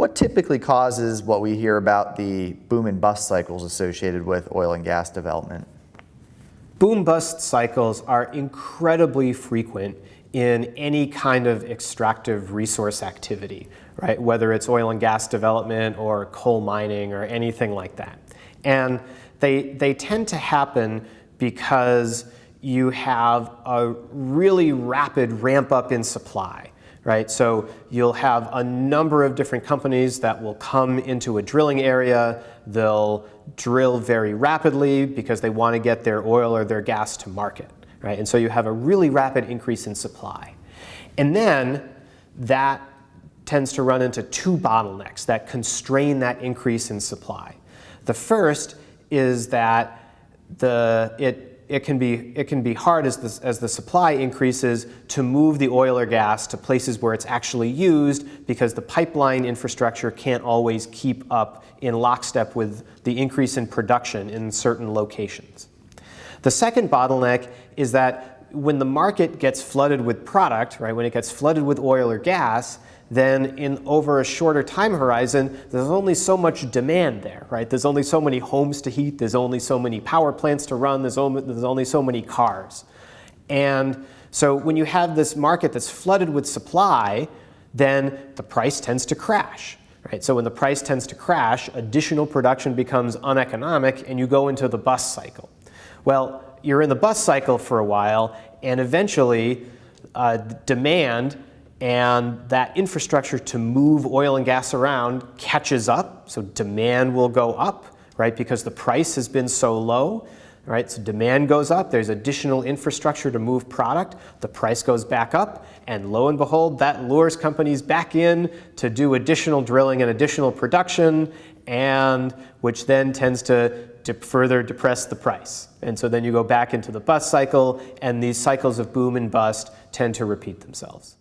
What typically causes what we hear about the boom and bust cycles associated with oil and gas development? Boom bust cycles are incredibly frequent in any kind of extractive resource activity, right? Whether it's oil and gas development or coal mining or anything like that. And they, they tend to happen because you have a really rapid ramp up in supply, right? So you'll have a number of different companies that will come into a drilling area. They'll drill very rapidly because they want to get their oil or their gas to market, right? And so you have a really rapid increase in supply. And then that tends to run into two bottlenecks that constrain that increase in supply. The first is that the, it it can be, it can be hard as the, as the supply increases to move the oil or gas to places where it's actually used because the pipeline infrastructure can't always keep up in lockstep with the increase in production in certain locations. The second bottleneck is that when the market gets flooded with product, right, when it gets flooded with oil or gas, then in over a shorter time horizon, there's only so much demand there, right? There's only so many homes to heat, there's only so many power plants to run, there's only, there's only so many cars. And so when you have this market that's flooded with supply, then the price tends to crash. Right? So when the price tends to crash, additional production becomes uneconomic and you go into the bust cycle. Well, you're in the bust cycle for a while and eventually uh, demand and that infrastructure to move oil and gas around catches up, so demand will go up, right, because the price has been so low, right, so demand goes up, there's additional infrastructure to move product, the price goes back up, and lo and behold, that lures companies back in to do additional drilling and additional production, and which then tends to, to further depress the price. And so then you go back into the bust cycle, and these cycles of boom and bust tend to repeat themselves.